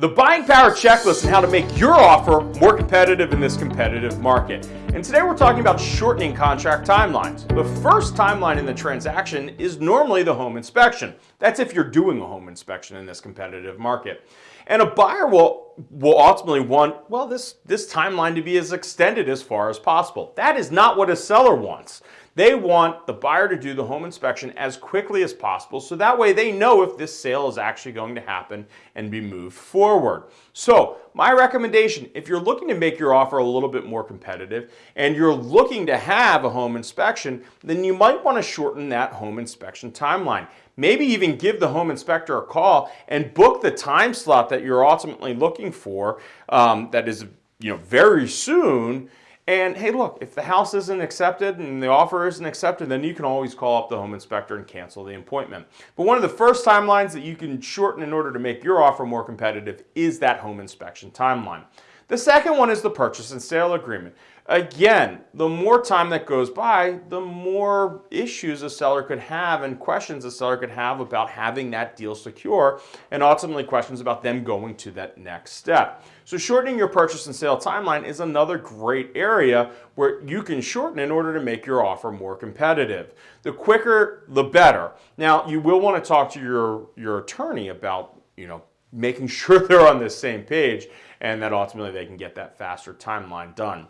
the buying power checklist and how to make your offer more competitive in this competitive market. And today we're talking about shortening contract timelines. The first timeline in the transaction is normally the home inspection. That's if you're doing a home inspection in this competitive market. And a buyer will, will ultimately want, well, this, this timeline to be as extended as far as possible. That is not what a seller wants. They want the buyer to do the home inspection as quickly as possible so that way they know if this sale is actually going to happen and be moved forward. So my recommendation, if you're looking to make your offer a little bit more competitive and you're looking to have a home inspection, then you might want to shorten that home inspection timeline. Maybe even give the home inspector a call and book the time slot that you're ultimately looking for um, that is you know, very soon and hey, look, if the house isn't accepted and the offer isn't accepted, then you can always call up the home inspector and cancel the appointment. But one of the first timelines that you can shorten in order to make your offer more competitive is that home inspection timeline. The second one is the purchase and sale agreement. Again, the more time that goes by, the more issues a seller could have and questions a seller could have about having that deal secure and ultimately questions about them going to that next step. So shortening your purchase and sale timeline is another great area where you can shorten in order to make your offer more competitive. The quicker, the better. Now, you will want to talk to your, your attorney about, you know, making sure they're on the same page and that ultimately they can get that faster timeline done.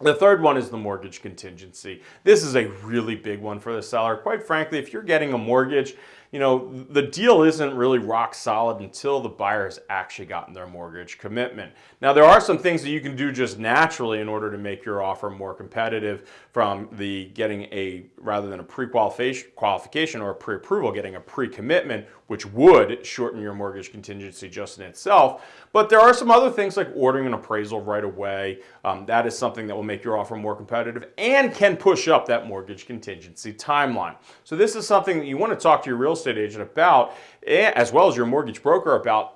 The third one is the mortgage contingency. This is a really big one for the seller. Quite frankly, if you're getting a mortgage, you know, the deal isn't really rock solid until the buyer has actually gotten their mortgage commitment. Now, there are some things that you can do just naturally in order to make your offer more competitive from the getting a, rather than a pre-qualification or a pre-approval, getting a pre-commitment, which would shorten your mortgage contingency just in itself. But there are some other things like ordering an appraisal right away. Um, that is something that will make your offer more competitive and can push up that mortgage contingency timeline. So this is something that you want to talk to your real estate agent about, eh, as well as your mortgage broker about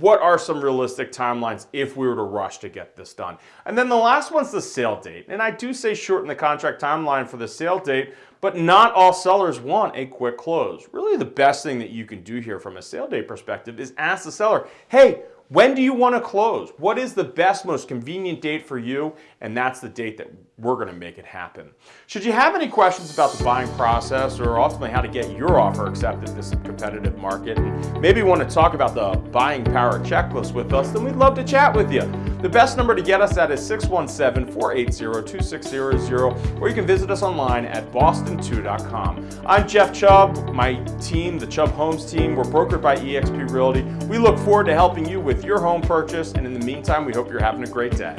what are some realistic timelines if we were to rush to get this done? And then the last one's the sale date. And I do say shorten the contract timeline for the sale date, but not all sellers want a quick close. Really the best thing that you can do here from a sale date perspective is ask the seller, hey, when do you want to close? What is the best, most convenient date for you? And that's the date that we're going to make it happen. Should you have any questions about the buying process or ultimately how to get your offer accepted in this competitive market, and maybe want to talk about the buying power checklist with us, then we'd love to chat with you. The best number to get us at is 617-480-2600, or you can visit us online at boston2.com. I'm Jeff Chubb, my team, the Chubb Homes team, we're brokered by eXp Realty. We look forward to helping you with your home purchase. And in the meantime, we hope you're having a great day.